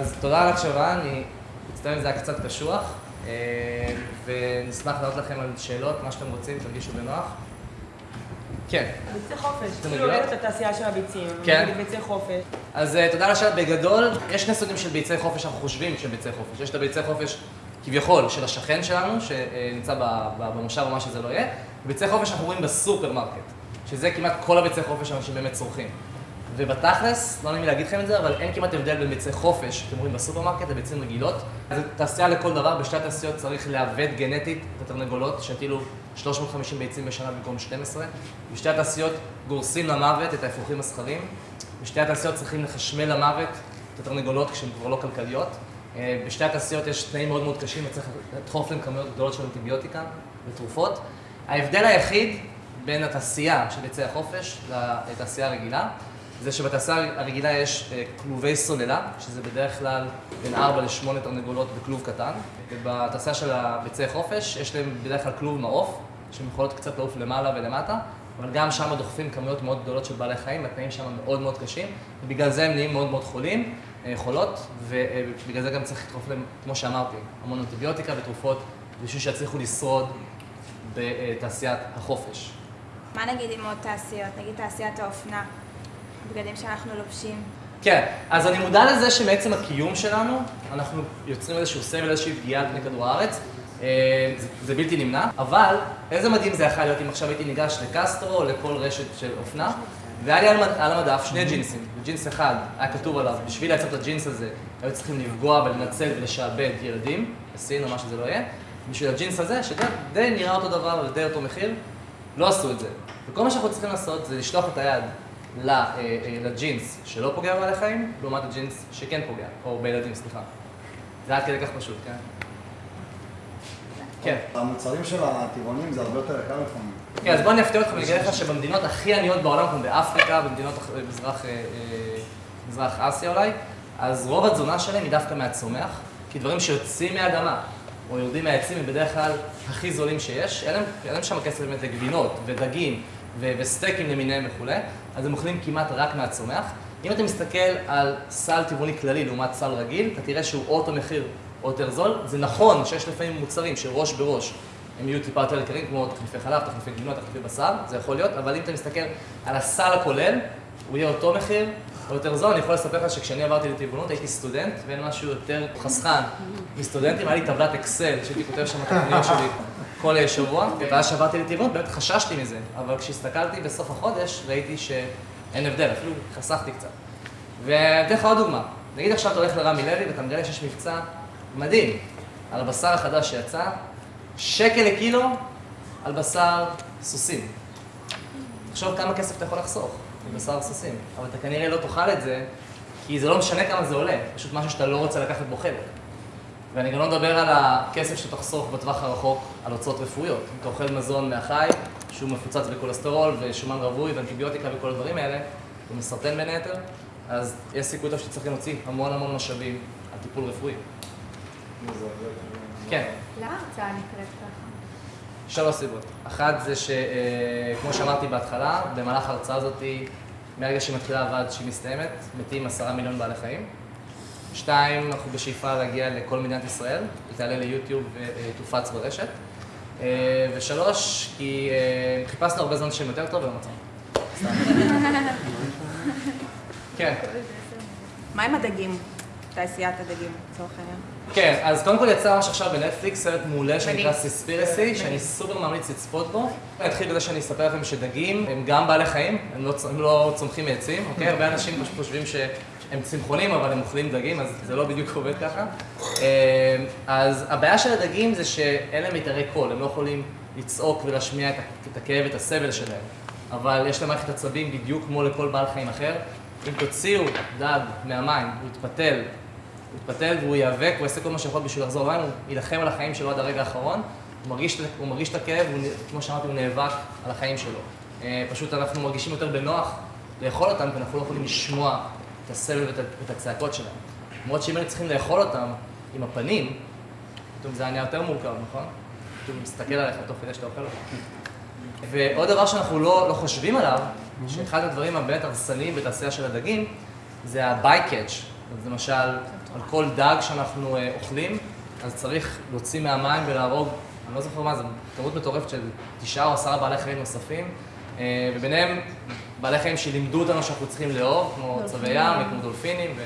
אז תודה על התשובה, אני מצטער אם זה היה קצת קשוח, אה, ונשמח לענות לכם על שאלות, מה שאתם רוצים, תרגישו בנוח. כן. ביצי חופש, כאילו? הולכת לתעשייה של הביצים, כן. ביצי חופש. אז אה, תודה על השאלה. בגדול, יש שני סוגים של ביצי חופש שאנחנו חושבים שהם ביצי חופש. יש את הביצי חופש כביכול של השכן שלנו, שנמצא במושב או מה שזה לא יהיה, וביצי חופש אנחנו רואים בסופרמרקט, שזה כמעט כל הביצי חופש שאנשים באמת צורכים. ובתכלס, לא נעים לי להגיד לכם את זה, אבל אין כמעט הבדל בין ביצי חופש שאתם רואים בסופרמרקט לביצים רגילות. זו תעשייה לכל דבר, בשתי התעשיות צריך לעוות גנטית את התרנגולות, שהטילו 350 ביצים בשנה במקום 12. בשתי התעשיות גורסים למוות את האפרוחים הזכרים. בשתי התעשיות צריכים לחשמל למוות את התרנגולות כשהן כבר לא כלכליות. אה, בשתי התעשיות יש תנאים מאוד מאוד קשים וצריך לדחוף להם כמויות גדולות של אנטיביוטיקה ותרופות. ההבדל היחיד בין התעשייה של ביצי החופש לתעשייה הרגילה, זה שבתעשייה הרגילה יש אה, כלובי סוללה, שזה בדרך כלל בין 4 ל-8 תרנגולות בכלוב קטן, ובתעשייה של הביצי חופש יש להם בדרך כלל כלוב מעוף, שהן יכולות קצת לעוף למעלה ולמטה, אבל גם שם דוחפים כמויות מאוד גדולות של בעלי חיים, התנאים שם מאוד מאוד קשים, ובגלל זה הם נהיים מאוד מאוד חולים, אה, חולות, ובגלל זה גם צריך לדחוף להם, כמו שאמרתי, המון אנטיביוטיקה ותרופות, בשביל שיצליחו לשרוד בתעשיית החופש. מה נגיד עם עוד תעשיות? נגיד תעשיית האופנה, בגדים שאנחנו לובשים. כן, אז אני מודע לזה שמעצם הקיום שלנו, אנחנו יוצרים איזשהו סבל, איזושהי פגיעה על פני כדור הארץ. אה, זה, זה בלתי נמנע, אבל איזה מדהים זה יכול להיות אם עכשיו הייתי ניגש לקסטרו או לכל רשת של אופנה, והיה לי על, על המדף שני ג'ינסים, וג'ינס אחד היה כתוב עליו, בשביל לייצר את הג'ינס הזה, היו צריכים לפגוע ולנצל ולשעבד ילדים, בסין או מה שזה לא יהיה, בשביל הג'ינס הזה, שדי נראה אותו דבר ודי אותו מחיר, לא עשו את זה. וכל מה שאנחנו צריכים לעשות זה לשלוח את היד לג'ינס שלא פוגע בבעלי חיים, לעומת הג'ינס שכן פוגע, או בילדים, סליחה. זה עד כדי כך פשוט, כן? כן. המוצרים של הטבעונים זה הרבה יותר יקר לפעמים. כן, אז בוא אני אפתיע אותך ואני אגיד לך שבמדינות הכי עניות בעולם, כמו באפריקה, במדינות מזרח, אה, אה, מזרח אסיה אולי, אז רוב התזונה שלהם היא דווקא מהצומח, כי דברים שיוצאים מהאדמה או יורדים מהעצים הם בדרך כלל הכי זולים שיש, אין להם, שם כסף באמת לגבינות ודגים וסטייקים למיניהם וכולי, אז הם אוכלים כמעט רק מהצומח. אם אתה מסתכל על סל טבעוני כללי לעומת סל רגיל, אתה תראה שהוא או אותו מחיר או יותר זול. זה נכון שיש לפעמים מוצרים שראש בראש הם יהיו טיפה יותר יקרים, כמו תחליפי חלב, תחליפי גבינות, תחליפי בשר, זה יכול להיות, אבל אם אתה מסתכל על הסל הכולל, הוא יהיה אותו מחיר או יותר זול. אני יכול לספר לך שכשאני עברתי לטבעונות הייתי סטודנט, ואין משהו יותר חסכן מסטודנטים, היה לי טבלת אקסל שהייתי כותב שם את התוכניות שלי כל שבוע, ואז שעברתי לטבעונות באמת חששתי מזה, אבל כשהסתכלתי בסוף החודש ראיתי שאין הבדל, אפילו חסכתי קצת. ואתן לך עוד דוגמה, נגיד עכשיו אתה הולך לרמי לוי ואתה מגלה שיש מבצע מדהים על הבשר החדש שיצא, שקל לקילו על בשר סוסים. תחשוב כמה כסף אתה יכול לחסוך בבשר סוסים, אבל אתה כנראה לא תאכל את זה, כי זה לא משנה כמה זה עולה, פשוט משהו שאתה לא רוצה לקחת בו חלק. ואני גם לא מדבר על הכסף שתחסוך בטווח הרחוק על הוצאות רפואיות. אם אתה אוכל מזון מהחי, שהוא מפוצץ בכולסטרול ושומן רווי ואנטיביוטיקה וכל הדברים האלה, הוא מסרטן בין היתר, אז יש סיכוי טוב שצריך להוציא המון המון משאבים על טיפול רפואי. כן. למה ההרצאה נקראת ככה? שלוש סיבות. אחת זה שכמו שאמרתי בהתחלה, במהלך ההרצאה הזאת, מהרגע שהיא מתחילה ועד שהיא מסתיימת, מתים עשרה מיליון בעלי חיים. שתיים, אנחנו בשאיפה להגיע לכל מדינת ישראל, היא תעלה ליוטיוב ותופץ ברשת. אה, ושלוש, כי אה, חיפשנו הרבה זמן שם יותר טוב ולא מצאנו. כן. מה עם הדגים? תעשיית הדגים, לצורך העניין. כן, אז קודם כל יצא ממש עכשיו בנטפליקס סרט מעולה שנקרא. סיספירסי, שאני סופר ממליץ לצפות בו. אני אתחיל בזה שאני אספר לכם שדגים הם גם בעלי חיים, הם לא, הם לא צומחים מעצים, אוקיי? הרבה אנשים פשוט חושבים שהם צמחונים, אבל הם אוכלים דגים, אז זה לא בדיוק עובד ככה. אה, אז הבעיה של הדגים זה שאין להם מיתרי קול, הם לא יכולים לצעוק ולהשמיע את הכאב ואת הסבל שלהם. אבל יש להם מערכת עצבים בדיוק כמו לכל בעל חיים אחר. אם תוציאו דג מהמים, הוא יתפתל הוא יתפתל והוא ייאבק, הוא יעשה כל מה שיכול בשביל לחזור למים, הוא יילחם על החיים שלו עד הרגע האחרון, הוא מרגיש, הוא מרגיש את הכאב, הוא, כמו שאמרתי, הוא נאבק על החיים שלו. אה, פשוט אנחנו מרגישים יותר בנוח לאכול אותם, כי אנחנו לא יכולים לשמוע את הסבל ואת, הצעקות שלהם. למרות שאם היינו צריכים לאכול אותם עם הפנים, פתאום זה היה נהיה יותר מורכב, נכון? פתאום הוא מסתכל עליך תוך כדי שאתה אוכל אותם. ועוד דבר שאנחנו לא, לא חושבים עליו, שאחד הדברים הבאמת הרסניים בתעשייה של הדגים, זה ה-by-catch. אז למשל, על כל דג שאנחנו אה, אוכלים, אז צריך להוציא מהמים ולהרוג, אני לא זוכר מה זה, כמות מטורפת של תשעה או עשרה בעלי חיים נוספים, אה, וביניהם בעלי חיים שלימדו אותנו שאנחנו צריכים לאהוב, כמו צבי ים וכמו דולפינים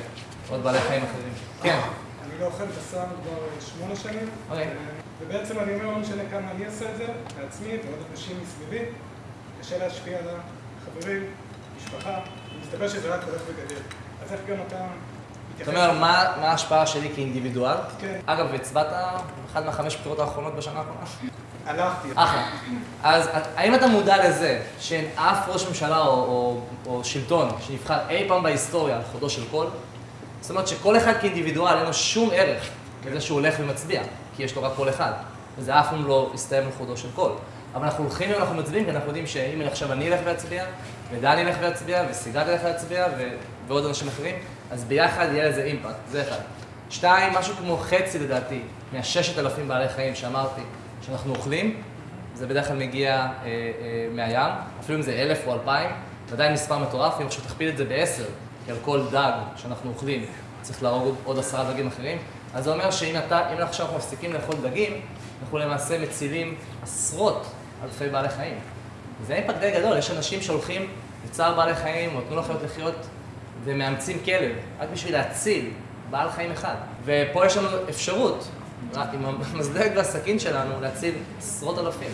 ועוד בעלי חיים אחרים. כן, אני לא אוכל בשר כבר שמונה שנים, אוקיי. ובעצם אני אומר, לא משנה כמה אני אעשה את זה, לעצמי ועוד אנשים מסביבי, קשה להשפיע על החברים, משפחה, ומסתבר שזה רק הולך וגדל. אז איך גם אתה זאת? אומרת, מה מה ההשפעה שלי כאינדיבידואל? כן. אגב, הצבעת באחת מהחמש בחירות האחרונות בשנה האחרונה? הלכתי. אחלה. אז האם אתה מודע לזה שאין אף ראש ממשלה או, או, או שלטון שנבחר אי פעם בהיסטוריה על חודו של קול? זאת אומרת שכל אחד כאינדיבידואל אין לו שום ערך לזה שהוא הולך ומצביע, כי יש לו רק קול אחד, וזה אף פעם לא יסתיים על חודו של קול. אבל אנחנו הולכים ואנחנו מצביעים, כי אנחנו יודעים שאם עכשיו אני אלך ואצביע, ודני ילך ויצביע, וסיגל ילך ויצביע, ו... ועוד אנשים אחרים, אז ביחד יהיה לזה impact, זה אחד. שתיים, משהו כמו חצי לדעתי, מהששת אלפים בעלי חיים שאמרתי, שאנחנו אוכלים, זה בדרך כלל מגיע אה, אה, מהים, אפילו אם זה אלף או אלפיים, זה עדיין מספר מטורף, אם עכשיו תכפיל את זה בעשר, כי על כל דג שאנחנו אוכלים צריך להרוג עוד- עשרה דגים אחרים, אז זה אומר שאם אתה, אם עכשיו אנחנו מפסיקים לאכול דגים, אנחנו למעשה מצילים עשרות אלפי בעלי חיים. זה אימפקט די גדול, יש אנשים שהולכים לצער בעלי חיים, או תנו לחיות לחיות, ומאמצים כלב, רק בשביל להציל בעל חיים אחד. ופה יש לנו אפשרות, עם המזלג והסכין שלנו, להציל עשרות אלפים.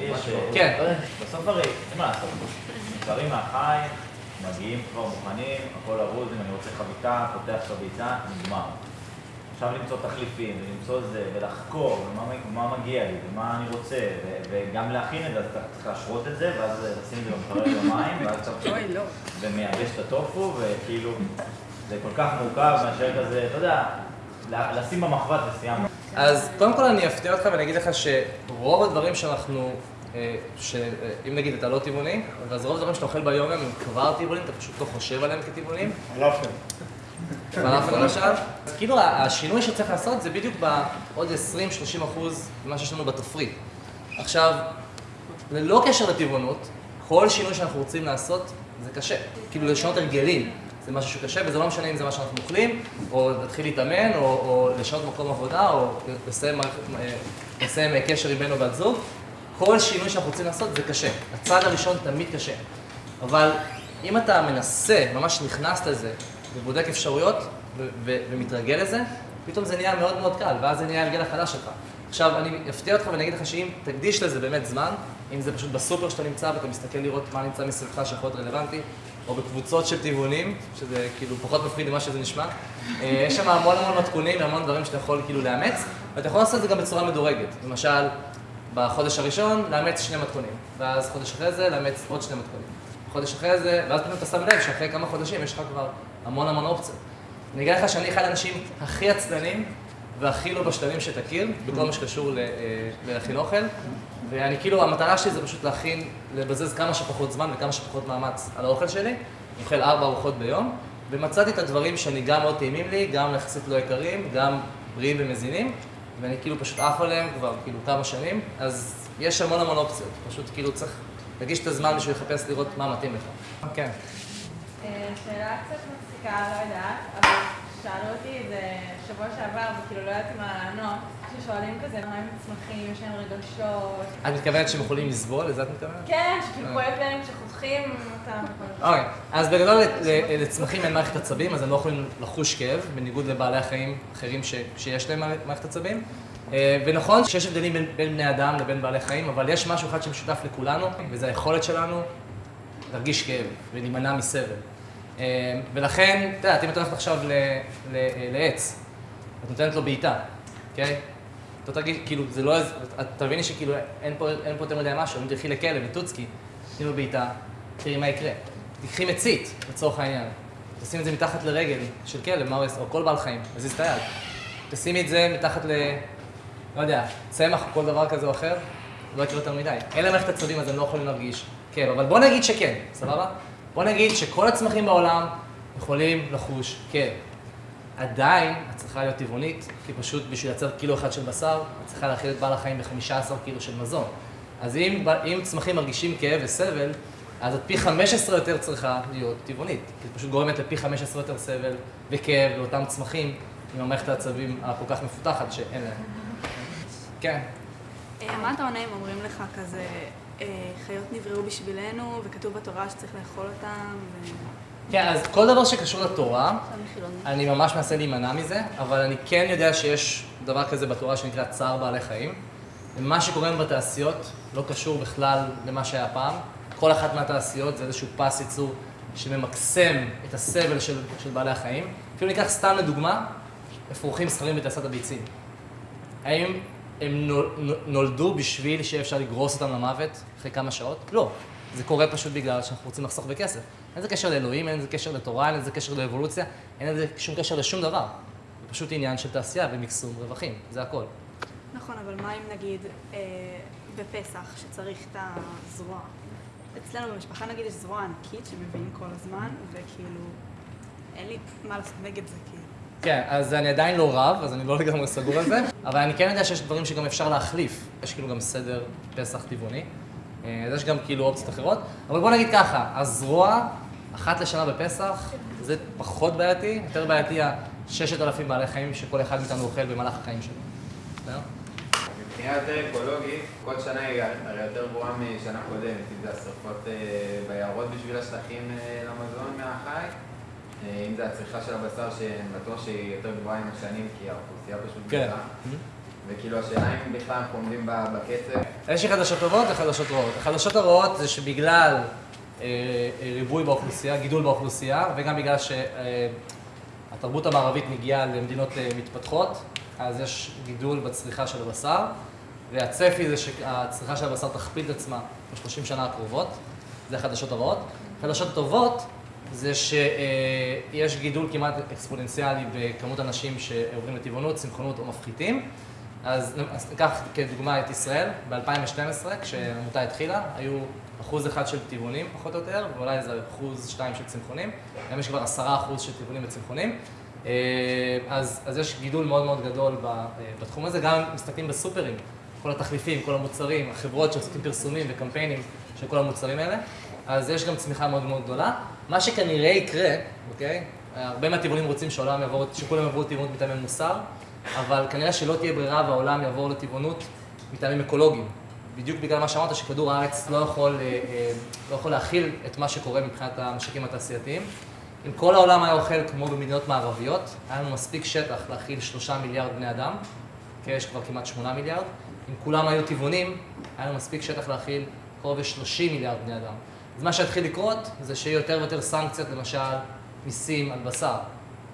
יש, כן. אה, בסוף הרי, אין מה לעשות, דברים מהחי, מגיעים כבר מוכנים, הכל ארוז, אם אני רוצה חביתה, פותח חביתה, נגמר. עכשיו למצוא תחליפים, ולמצוא זה, ולחקור, ומה מגיע לי, ומה אני רוצה, ו- וגם להכין את זה, אז אתה צריך להשרות את זה, ואז לשים את זה במקרר במים, ואז אתה אוי, לא. ומייבש את הטופו, וכאילו, זה כל כך מורכב מאשר כזה, אתה יודע, לשים במחבת וסיימנו. אז קודם כל אני אפתיע אותך ואני אגיד לך שרוב הדברים שאנחנו, אה, שאם נגיד אתה לא טבעוני, אז רוב הדברים שאתה אוכל ביום יום הם כבר טבעונים, אתה פשוט לא חושב עליהם כטבעונים. פלאפל. פלאפל למשל. אז כאילו השינוי שצריך לעשות זה בדיוק בעוד 20-30 אחוז ממה שיש לנו בתפריט. עכשיו, ללא קשר לטבעונות, כל שינוי שאנחנו רוצים לעשות זה קשה. כאילו לשנות הרגלים זה משהו שקשה, וזה לא משנה אם זה מה שאנחנו אוכלים, או להתחיל להתאמן, או, או לשנות מקום עבודה, או לסיים, אה, לסיים קשר עם בן או בת זוג. כל שינוי שאנחנו רוצים לעשות זה קשה. הצעד הראשון תמיד קשה. אבל אם אתה מנסה, ממש נכנס לזה, ובודק אפשרויות, ומתרגל לזה, פתאום זה נהיה מאוד מאוד קל, ואז זה נהיה ההרגל החדש שלך. עכשיו, אני אפתיע אותך ואני אגיד לך שאם תקדיש לזה באמת זמן, אם זה פשוט בסופר שאתה נמצא ואתה מסתכל לראות מה נמצא מסביבך שיכול להיות רלוונטי, או בקבוצות של טבעונים, שזה כאילו פחות מפחיד ממה שזה נשמע, אה, יש שם המון המון מתכונים והמון דברים שאתה יכול כאילו לאמץ, ואתה יכול לעשות את זה גם בצורה מדורגת. למשל, בחודש הראשון לאמץ שני מתכונים, ואז חודש אחרי זה לאמץ עוד שני מתכונים. חודש אחרי זה, ואז פתאום אתה שם לב שאחרי כמה חודשים יש לך כבר המון המון אופציות. אני אגיד לך שאני אחד האנשים הכי עצלנים והכי לא בשלנים שתכיר, בכל מה שקשור ל- אה, להכין אוכל, ואני כאילו, המטרה שלי זה פשוט להכין, לבזז כמה שפחות זמן וכמה שפחות מאמץ על האוכל שלי. אני אוכל ארבע ארוחות ביום, ומצאתי את הדברים שאני גם מאוד טעימים לי, גם יחסית לא יקרים, גם בריאים ומזינים, ואני כאילו פשוט עף עליהם כבר כאילו כמה שנים, אז יש המון המון אופציות, פשוט כאילו צריך להגיש את הזמן בשביל לחפש לראות מה מתאים לך. כן. אה, שאלה קצת מצחיקה, לא יודעת, אבל שאלו אותי את זה שבוע שעבר, וכאילו לא ידעתי מה לענות, כששואלים כזה מה הם צמחים, יש להם רגשות. את מתכוונת שהם יכולים לסבול? לזה את מתכוונת? כן, שכאילו כואב להם כשחותכים, אתה... אוקיי, אז בגדול לצמחים אין מערכת עצבים, אז הם לא יכולים לחוש כאב, בניגוד לבעלי החיים אחרים שיש להם מערכת עצבים. אה, ונכון שיש הבדלים בין, בין בני אדם לבין בעלי חיים, אבל יש משהו אחד שמשותף לכולנו, וזה היכולת שלנו להרגיש כאב ולהימנע מסבל. אה, ולכן, את יודעת, אם את הולכת עכשיו לעץ, את נותנת לו בעיטה, אוקיי? אתה תרגיש, כאילו, זה לא, איזה- את תביני שכאילו אין פה, יותר מדי משהו, אם תלכי לכלב, לטוצקי, תני לו בעיטה, תראי מה יקרה. תקחי מצית, לצורך העניין, תשימי את זה מתחת לרגל של כלב, מה הוא יעשה, או כל בעל חיים, תזיז את היד. תשימי את זה מתחת ל... לא יודע, צמח או כל דבר כזה או אחר, לא יקרה יותר מדי. אין להם מערכת עצבים אז הם לא יכולים להרגיש כאב, אבל בוא נגיד שכן, סבבה? בוא נגיד שכל הצמחים בעולם יכולים לחוש כאב. עדיין את צריכה להיות טבעונית, כי פשוט בשביל לייצר קילו אחד של בשר, את צריכה להאכיל את בעל החיים ב-15 קילו של מזון. אז אם, אם צמחים מרגישים כאב וסבל, אז את פי 15 יותר צריכה להיות טבעונית. כי את פשוט גורמת לפי 15 יותר סבל וכאב לאותם צמחים עם המערכת העצבים הכל כך מפותחת שאין להם. כן. אה, מה אתה עונה אם אומרים לך כזה, חיות נבראו בשבילנו, וכתוב בתורה שצריך לאכול אותם, ו... כן, אז כל דבר שקשור לתורה, אני ממש מנסה להימנע מזה, אבל אני כן יודע שיש דבר כזה בתורה שנקרא צער בעלי חיים. ומה שקורה בתעשיות לא קשור בכלל למה שהיה פעם. כל אחת מהתעשיות זה איזשהו פס ייצור שממקסם את הסבל של, של בעלי החיים. אפילו ניקח סתם לדוגמה, אפרוחים זכרים בתעשיית הביצים. האם הם נול- נולדו בשביל שיהיה אפשר לגרוס אותם למוות אחרי כמה שעות? לא. זה קורה פשוט בגלל שאנחנו רוצים לחסוך בכסף. אין לזה קשר לאלוהים, אין לזה קשר לתורה, אין לזה קשר לאבולוציה, אין לזה שום קשר לשום דבר. זה פשוט עניין של תעשייה ומקסום רווחים, זה הכל. נכון, אבל מה אם נגיד אה, בפסח, שצריך את הזרוע? אצלנו במשפחה נגיד יש זרוע ענקית שמביאים כל הזמן, וכאילו, אין לי מה לעשות נגד זה, כאילו. כן, אז אני עדיין לא רב, אז אני לא לגמרי סגור על זה, אבל אני כן יודע שיש דברים שגם אפשר להחליף. יש כאילו גם סדר פסח טבעוני, אה, אז יש גם כאילו אופציות אחרות, אבל בוא נגיד ככה, הזרוע, אחת לשנה בפסח, זה פחות בעייתי, יותר בעייתי הששת אלפים בעלי חיים שכל אחד מאיתנו אוכל במהלך החיים שלו. בסדר? מבחינה יותר אקולוגית, כל שנה היא הרי יותר גרועה משנה קודמת, אם זה השרפות אה, ביערות בשביל השטחים אה, למזון מהחי, אם זה הצריכה של הבשר, שאני בטוח שהיא יותר גבוהה עם השנים, כי האוכלוסייה פשוט כן. גדולה. וכאילו השאלה אם בכלל אנחנו עומדים בקצב. יש לי חדשות טובות וחדשות רעות. החדשות הרעות זה שבגלל אה, אה, ריבוי באוכלוסייה, גידול באוכלוסייה, וגם בגלל שהתרבות המערבית מגיעה למדינות אה, מתפתחות, אז יש גידול בצריכה של הבשר, והצפי זה שהצריכה של הבשר תכפיל את עצמה ב-30 שנה הקרובות. זה החדשות הרעות. החדשות הטובות זה שיש גידול כמעט אקספוננציאלי בכמות אנשים שעוברים לטבעונות, צמחונות או מפחיתים. אז, ניקח כדוגמה את ישראל, ב-2012, כשהעמותה התחילה, היו אחוז אחד של טבעונים פחות או יותר, ואולי איזה אחוז שתיים של צמחונים. היום יש כבר עשרה אחוז של טבעונים וצמחונים. אה, אז, אז יש גידול מאוד מאוד גדול אה, בתחום הזה, גם מסתכלים בסופרים, כל התחליפים, כל המוצרים, החברות שעושים פרסומים וקמפיינים של כל המוצרים האלה, אז יש גם צמיחה מאוד מאוד גדולה. מה שכנראה יקרה, אוקיי? הרבה מהטבעונים רוצים שהעולם יעבור, שכולם יעברו לטבעונות מטעמי מוסר, אבל כנראה שלא תהיה ברירה והעולם יעבור לטבעונות מטעמים אקולוגיים. בדיוק בגלל מה שאמרת, שכדור הארץ לא יכול, אה, אה, לא יכול להכיל את מה שקורה מבחינת המשקים התעשייתיים. אם כל העולם היה אוכל כמו במדינות מערביות, היה לנו מספיק שטח להכיל שלושה מיליארד בני אדם, כי יש כבר כמעט שמונה מיליארד. אם כולם היו טבעונים, היה לנו מספיק שטח להכיל קרוב ל-30 מיליארד בני אדם. אז מה שהתחיל לקרות, זה שיהיו יותר ויותר סנקציות, למשל, מיסים על בשר,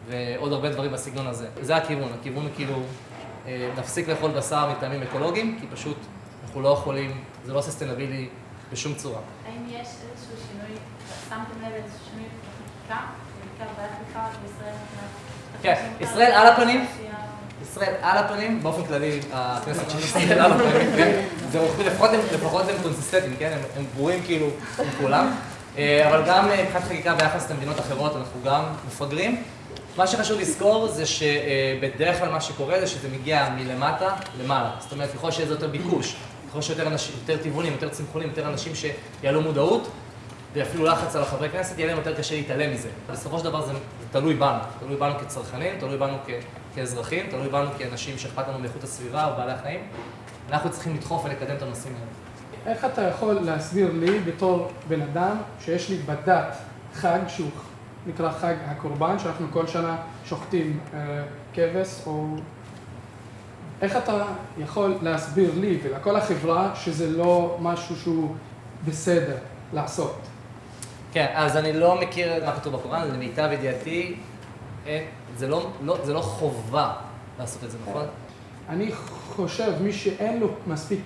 ועוד הרבה דברים בסגנון הזה. זה הכיוון, הכיוון הוא כאילו, אה, נפסיק לאכול בשר מטעמים אקולוגיים, כי פשוט אנחנו לא יכולים, זה לא ססטנבילי בשום צורה. האם יש איזשהו שינוי, שמתם לב איזשהו שינוי בחקיקה, בעיקר באפריקה מבחינת... כן, ישראל על הפנים. ישראל על הפנים, באופן כללי, הכנסת של ישראל על הפנים, כן? זה רוחבי, לפחות הם, לפחות הם קונסיסטנטים, כן? הם, הם ברורים כאילו עם כולם. אה, אבל גם אה, מבחינת חקיקה ביחס למדינות אחרות, אנחנו גם מפגרים. מה שחשוב לזכור זה שבדרך כלל מה שקורה זה שזה מגיע מלמטה למעלה. זאת אומרת, ככל שיש יותר ביקוש, ככל שיותר אנשים, יותר טבעונים, יותר צמחונים, יותר אנשים שיעלו מודעות, ואפילו לחץ על החברי כנסת, יהיה להם יותר קשה להתעלם מזה. בסופו של דבר זה תלוי בנו, תלוי בנו כצרכנים, תלוי בנו כ, כאזרחים, תלוי בנו כאנשים שאכפת לנו מאיכות הסביבה או בעלי החיים. אנחנו צריכים לדחוף ולקדם את הנושאים האלה. איך אתה יכול להסביר לי בתור בן אדם שיש לי בדת חג שהוא נקרא חג הקורבן, שאנחנו כל שנה שוחטים אה, כבש, או... איך אתה יכול להסביר לי ולכל החברה שזה לא משהו שהוא בסדר לעשות? כן, אז אני לא מכיר מה כתוב בקוראן, למיטב ידיעתי, זה לא, לא, זה לא חובה לעשות את זה, נכון? אני חושב, מי שאין לו מספיק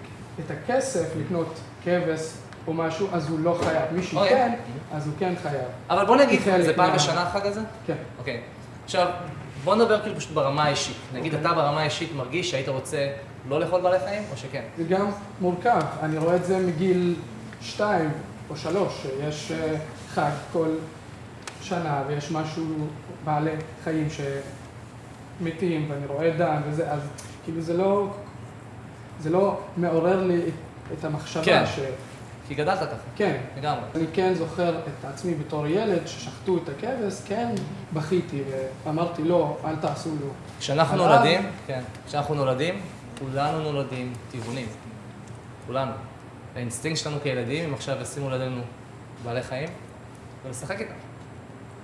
את הכסף לקנות כבש או משהו, אז הוא לא חייב. מי אוקיי. שכן, אז הוא כן חייב. אבל בוא נגיד, זה פעם בשנה החג הזה? כן. אוקיי. עכשיו, בוא נדבר כאילו פשוט ברמה האישית. נגיד, אתה ברמה האישית מרגיש שהיית רוצה לא לאכול בעלי חיים, או שכן? זה גם מורכב, אני רואה את זה מגיל שתיים או שלוש, שיש אה, חג כל שנה ויש משהו, בעלי חיים שמתים ואני רואה דם וזה, אז כאילו זה לא, זה לא מעורר לי את- המחשבה כן. ש... כי גדלת ככה, כן. לגמרי. אני כן זוכר את עצמי בתור ילד ששחטו את הכבש, כן בכיתי ואמרתי לא, אל תעשו לו. כשאנחנו נולדים, כן, כשאנחנו נולדים, כולנו נולדים טבעונים. כולנו. האינסטינקט שלנו כילדים, אם עכשיו ישימו לידינו בעלי חיים, זה לשחק איתם.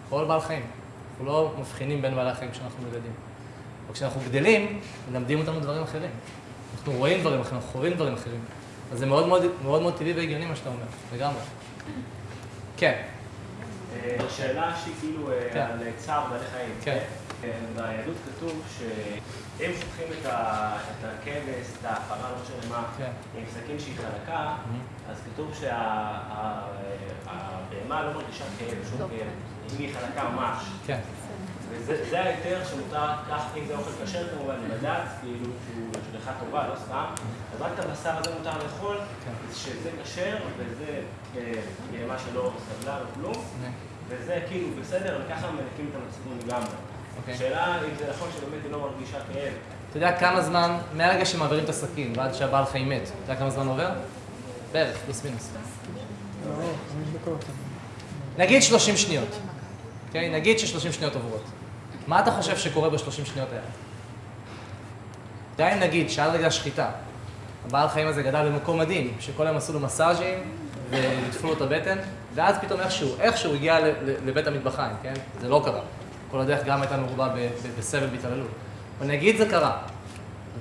כל בעל חיים. אנחנו לא מבחינים בין בעלי החיים כשאנחנו ילדים. אבל כשאנחנו גדלים, מלמדים אותנו דברים אחרים. אנחנו רואים דברים אחרים, אנחנו חווים דברים אחרים. אז זה מאוד מאוד, מאוד, מאוד טבעי והגיוני מה שאתה אומר, לגמרי. כן, אה, שאלה שהיא כאילו אה, כן. על צער בעלי חיים. כן. אה, ביהדות כתוב שאם שופכים את הכבש, את ההפרה, לא משנה מה, כן. עם סכין שהיא חלקה, אז כתוב שהבהמה לא מרגישה כאב, שום כאב, אם היא חלקה ממש. כן. וזה זה ההיתר שמותר, כך אם זה אוכל כשר כמובן, לבד"ץ, כאילו שהוא השגחה טובה, לא סתם, אז רק את הבשר הזה מותר לאכול, כן. שזה כשר, וזה אה, בהמה שלא סבלה או כלום, וזה כאילו בסדר, וככה מנקים את המצפון לגמרי. אוקיי. השאלה אם זה נכון שבאמת היא לא מרגישה כאב. אתה יודע כמה זמן, מהרגע שמעבירים את הסכין ועד שהבעל חיים מת, אתה יודע כמה זמן עובר? בערך, פלוס מינוס. נגיד 30 שניות, אוקיי? נגיד ש-30 שניות עוברות. מה אתה חושב שקורה ב-30 שניות האלה? די אם נגיד שעד רגע השחיטה, הבעל חיים הזה גדל במקום מדהים, שכל היום עשו לו מסאז'ים וליטפו לו את הבטן, ואז פתאום איכשהו, איכשהו הגיע לבית המטבחיים, כן? זה לא קרה. כל הדרך גם הייתה מרובה בסבל בהתעללות. אבל נגיד זה קרה,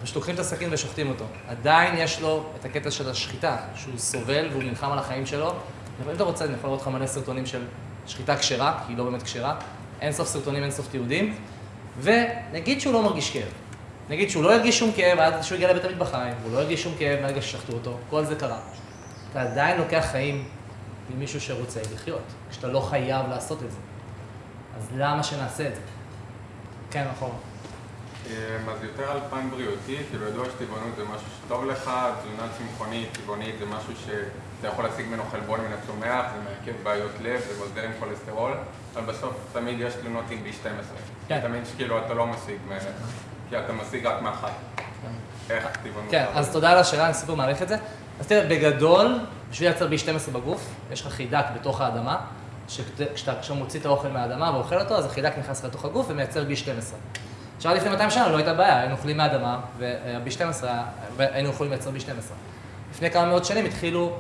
פשוט לוקחים את הסכין ושוחטים אותו. עדיין יש לו את הקטע של השחיטה, שהוא סובל והוא נלחם על החיים שלו. אם אתה רוצה, אני יכול לראות לך מלא סרטונים של שחיטה כשרה, כי היא לא באמת כשרה. אין סוף סרטונים, אין סוף תיעודים. ונגיד שהוא לא מרגיש כאב. נגיד שהוא לא הרגיש שום כאב עד שהוא הגיע לבית המטבחיים, הוא לא הרגיש שום כאב מהרגע ששחטו אותו, כל זה קרה. אתה עדיין לוקח חיים ממישהו שרוצה לחיות, כשאתה לא חייב לעשות את זה. אז למה שנעשה את זה? כן, נכון. אז יותר על פן בריאותי, כאילו ידוע שטבעונות זה משהו שטוב לך, תזונה צמחונית, טבעונית זה משהו שאתה יכול להשיג ממנו חלבון מן הצומח, זה מעכב בעיות לב, זה מוזל עם כולסטרול, אבל בסוף תמיד יש תלונות עם B12. כן. תמיד שכאילו אתה לא משיג, מ- כי אתה משיג רק מהחי. איך טבעונות? כן? אז תודה על השאלה, אני סופר מעריך את זה. אז תראה, בגדול, בשביל לייצר B12 בגוף, יש לך חידק בתוך האדמה, שכשאתה עכשיו מוציא את האוכל מהאדמה ואוכל אותו, אז החידק נכנס לתוך הגוף ומייצר B12. עכשיו, לפני 200 שנה לא הייתה בעיה, היינו אוכלים מהאדמה, וה-B12, היה- והיינו יכולים לייצר B12. לפני כמה מאות שנים התחילו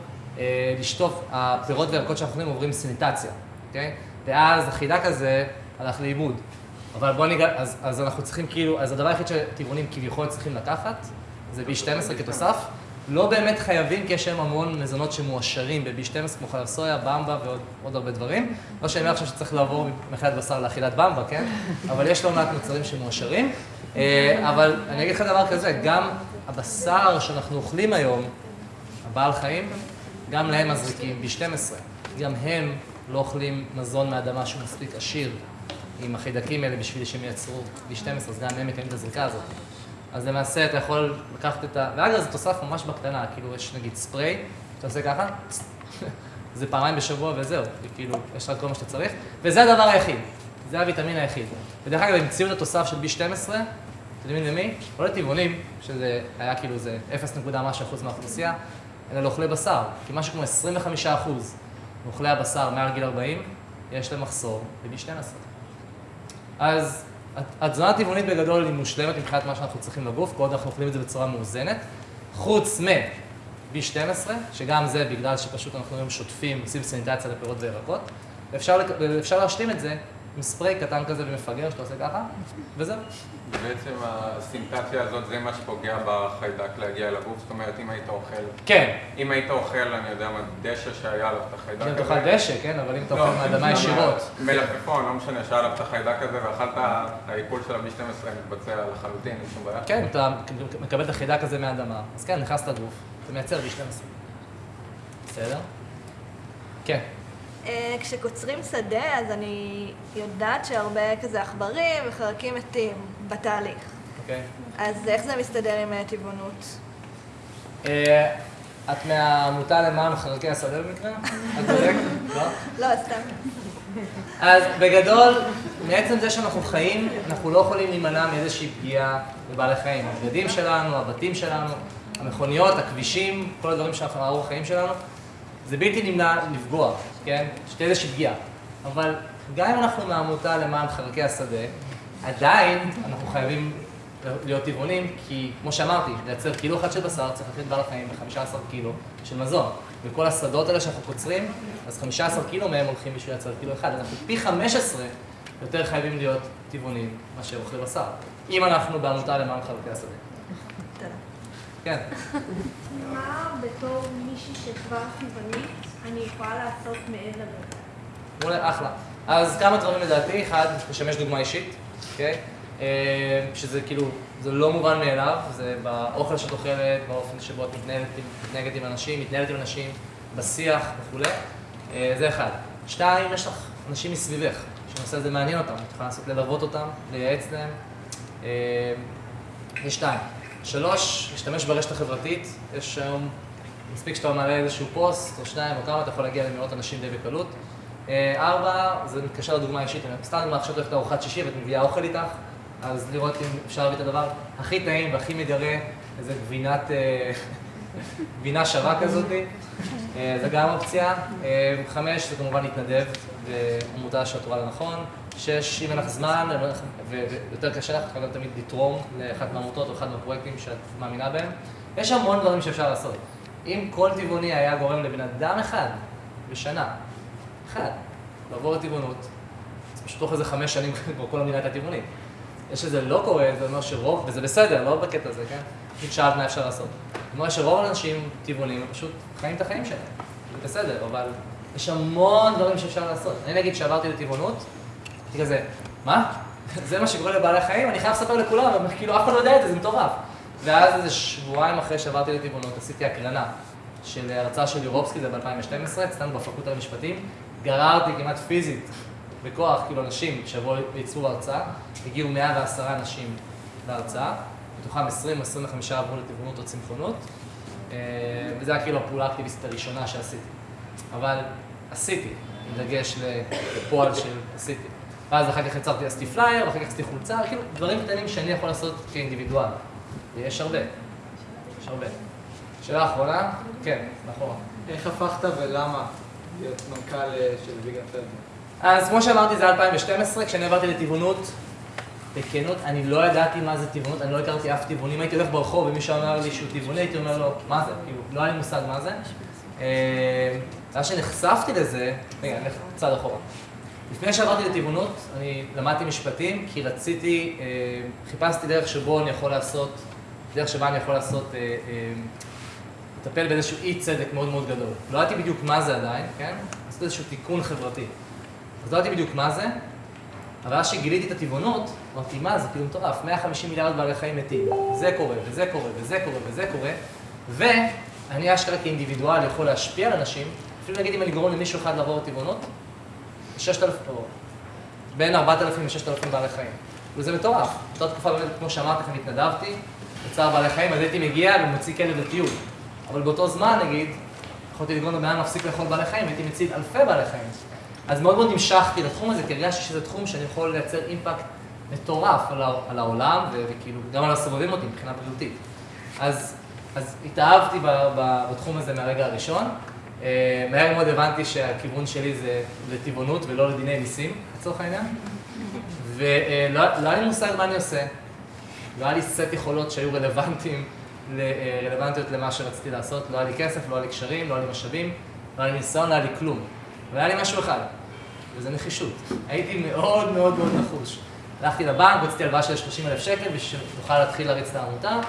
לשטוף, הפירות והירקות שאנחנו אוכלים עוברים סניטציה, אוקיי? ואז החידק הזה הלך לאיבוד. אבל בוא ניגע, אז, אז אנחנו צריכים כאילו, אז הדבר היחיד שטבעונים כביכול צריכים לקחת, זה B12 כתוסף. לא באמת חייבים, כי יש היום המון מזונות שמועשרים ב-B12, כמו חלב סויה, במבה ועוד עוד הרבה דברים. לא שאני אומר עכשיו שצריך לעבור מאכילת בשר לאכילת במבה, כן? אבל יש לא מעט מוצרים שמועשרים. אה, אבל אני אגיד לך דבר כזה, גם הבשר שאנחנו אוכלים היום, הבעל חיים, גם להם מזריקים B12. גם הם לא אוכלים מזון מהאדמה שהוא מספיק עשיר עם החידקים האלה בשביל שהם ייצרו B12, אז גם הם מקיימים את הזריקה הזאת. אז למעשה אתה יכול לקחת את ה... ואגב, זה תוסף ממש בקטנה, כאילו יש נגיד ספרי, אתה עושה ככה, זה פעמיים בשבוע וזהו, וכאילו, יש לך כל מה שאתה צריך, וזה הדבר היחיד, זה הוויטמין היחיד. ודרך אגב, המציאו את התוסף של B12, אתם יודעים למי? לא לטבעונים, שזה היה כאילו זה 0 נקודה משהו אחוז מהאוכלוסייה, אלא לאוכלי בשר, כי משהו כמו 25 אחוז מאוכלי הבשר מעל גיל 40, יש להם מחסור ב-B12. אז התזונה הטבעונית בגדול היא מושלמת מבחינת מה שאנחנו צריכים לגוף, כל עוד אנחנו אוכלים את זה בצורה מאוזנת, חוץ מ-B12, שגם זה בגלל שפשוט אנחנו היום שוטפים, עושים סניטציה לפירות וירקות, ואפשר, ואפשר להשלים את זה עם ספרי קטן כזה ומפגר שאתה עושה ככה, וזהו. בעצם הסינטציה הזאת זה מה שפוגע בחיידק להגיע לגוף, זאת אומרת אם היית אוכל... כן. אם היית אוכל, אני יודע מה, דשא שהיה עליו את החיידק אם הזה. תאכל דשא, כן, אבל אם אתה לא, אוכל מהאדמה גם ישירות. מלפפון, לא משנה, שהיה עליו את החיידק הזה ואכלת, העיכול של ה-B12 מתבצע לחלוטין, אין שום בעיה. כן, אתה מקבל את החידק הזה מהאדמה, אז כן, נכנס לגוף, אתה מייצר B12. בסדר? כן. אה, כשקוצרים שדה, אז אני יודעת שהרבה כזה עכברים וחרקים מתים בתהליך. אוקיי. אז איך זה מסתדר עם אה, טבעונות? אה, את מהעמותה למען חרקי השדה במקרה? את צודק? לא? לא, סתם. אז בגדול, מעצם זה שאנחנו חיים, אנחנו לא יכולים להימנע מאיזושהי פגיעה בבעלי חיים. הבגדים שלנו, הבתים שלנו, המכוניות, הכבישים, כל הדברים שאנחנו, האורח חיים שלנו. זה בלתי נמנע לפגוע, כן? שתהיה איזושהי פגיעה. אבל גם אם אנחנו מהעמותה למען חלקי השדה, עדיין אנחנו חייבים להיות טבעונים, כי כמו שאמרתי, לייצר קילו אחד של בשר צריך להחליט בעל החיים ב-15 קילו של מזון. וכל השדות האלה שאנחנו קוצרים, אז 15 קילו מהם הולכים בשביל לייצר קילו אחד. אנחנו פי 15 יותר חייבים להיות טבעונים מאשר אוכלי בשר. אם אנחנו בעמותה למען חלקי השדה. כן. מה בתור מישהי שכבר טבעונית אני יכולה לעשות מעבר לזה? מעולה, אחלה. אז כמה דברים לדעתי, אחד, לשמש דוגמה אישית, אוקיי? אה, שזה כאילו, זה לא מובן מאליו, זה באוכל שאת אוכלת, באופן שבו את מתנהלת, מתנהגת עם אנשים, מתנהלת עם אנשים, בשיח וכולי. אה, זה אחד. שתיים, יש לך אנשים מסביבך, שהנושא הזה מעניין אותם, את יכולה לעשות ללוות אותם, לייעץ להם. אה, זה שתיים. שלוש, להשתמש ברשת החברתית, יש היום, מספיק שאתה מעלה איזשהו פוסט, או שניים או כמה, אתה יכול להגיע למאות אנשים די בקלות. אה, ארבע, זה מתקשר לדוגמה אישית, סתם דוגמה, עכשיו את הולכת לארוחת שישי ואת מביאה אוכל איתך, אז לראות אם אפשר להביא את הדבר הכי טעים והכי מגרה, איזה גבינת, אה, גבינה שווה כזאת, אה, זה גם אופציה. חמש, זה כמובן להתנדב בעמותה שאת רואה לנכון. שש, אם אין לך זמן ויותר קשה לך, את יכולה תמיד לתרום לאחת מהעמותות או אחד מהפרויקטים שאת מאמינה בהם. יש המון דברים שאפשר לעשות. אם כל טבעוני היה גורם לבן אדם אחד בשנה אחד, לעבור לטבעונות, אז פשוט תוך איזה חמש שנים כבר כל המדינה הייתה טבעונית. זה שזה לא קורה, זה אומר שרוב, וזה בסדר, לא בקטע הזה, כן? פשוט שאלת מה אפשר לעשות. זה אומר שרוב האנשים טבעונים פשוט חיים את החיים שלהם. זה בסדר, אבל יש המון דברים שאפשר לעשות. אני נגיד שעברתי לטבעונות, הייתי כזה, מה? זה מה שקורה לבעלי חיים? אני חייב לספר לכולם, כאילו אף אחד לא יודע את זה, זה מטורף. ואז איזה שבועיים אחרי שעברתי לטבעונות, עשיתי הקרנה של הרצאה של יורובסקי, זה ב-2012, אצלנו בפקולטה למשפטים, גררתי כמעט פיזית, בכוח, כאילו אנשים שיבואו וייצאו הרצאה, הגיעו 110 אנשים להרצאה, מתוכם 20-25 עברו לטבעונות או צמחונות, אה, וזו הייתה כאילו הפעולה האקטיביסטית הראשונה שעשיתי. אבל עשיתי, עם דגש לפועל של עשיתי. ואז אחר כך יצרתי, עשיתי פלייר, ואחר כך עשיתי חולצה, כאילו דברים קטנים שאני יכול לעשות כאינדיבידואל. ויש הרבה. יש הרבה. שאלה אחרונה? כן, נכון. איך הפכת ולמה להיות מנכ"ל אה, של Vegan Friendly? אז כמו שאמרתי, זה 2012, כשאני עברתי לטבעונות, בכנות, אני לא ידעתי מה זה טבעונות, אני לא הכרתי אף טבעוני. אם הייתי הולך ברחוב ומישהו אמר לי שהוא טבעוני, הייתי אומר לו, מה זה? כאילו, לא היה לי מושג מה זה. אה, ואז שנחשפתי לזה, רגע, נלך קצת אחורה. לפני שעברתי לטבעונות, אני למדתי משפטים, כי רציתי, אה, חיפשתי דרך שבו אני יכול לעשות, דרך שבה אני יכול לעשות, לטפל באיזשהו אי צדק מאוד מאוד גדול. לא ידעתי בדיוק מה זה עדיין, כן? לעשות איזשהו תיקון חברתי. אז לא ידעתי בדיוק מה זה, אבל אז שגיליתי את הטבעונות, אמרתי, מה זה כאילו מטורף, 150 מיליארד בעלי חיים מתים, זה קורה, וזה קורה, וזה קורה, וזה קורה, ואני אשכרה כאינדיבידואל יכול להשפיע על אנשים, אפילו נגיד אם אני גורם למישהו אחד לעבור לטבעונות, 6,000, או בין 4,000 ל-6,000 בעלי חיים. וזה מטורף. באותה תקופה באמת, כמו שאמרתי לכם, התנדבתי, בצער בעלי חיים, אז הייתי מגיע ומוציא כלב לטיול. אבל באותו זמן, נגיד, יכולתי לגרום לבן אדם להפסיק לאכול בעלי חיים, הייתי מציל אלפי בעלי חיים. אז מאוד מאוד המשכתי לתחום הזה, כי הרגשתי שזה תחום שאני יכול לייצר אימפקט מטורף על העולם, וכאילו גם על הסובבים אותי מבחינה בריאותית. אז, אז התאהבתי בתחום הזה מהרגע הראשון. אה, מהר מאוד הבנתי שהכיוון שלי זה לטבעונות ולא לדיני מיסים, לצורך העניין. ולא לא היה לי מושג מה אני עושה. לא היה לי סט יכולות שהיו רלוונטיים רלוונטיות למה שרציתי לעשות. לא היה לי כסף, לא היה לי קשרים, לא היה לי משאבים, לא היה לי ניסיון, לא היה לי כלום. והיה לי משהו אחד, וזה נחישות. הייתי מאוד מאוד מאוד נחוש. הלכתי לבנק, רציתי הלוואה של 30 אלף שקל בשביל שנוכל להתחיל להריץ את העמותה,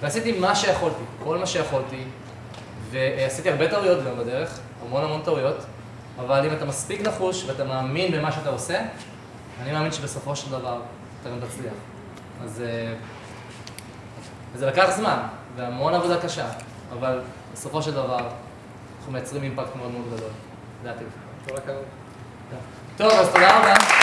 ועשיתי מה שיכולתי, כל מה שיכולתי, ועשיתי הרבה טעויות גם בדרך, המון המון טעויות, אבל אם אתה מספיק נחוש ואתה מאמין במה שאתה עושה, אני מאמין שבסופו של דבר אתה גם תצליח. אז זה לקח זמן, והמון עבודה קשה, אבל בסופו של דבר אנחנו מייצרים אימפקט מאוד מאוד גדול. זה הטיפ. כל הכבוד. טוב, אז תודה רבה.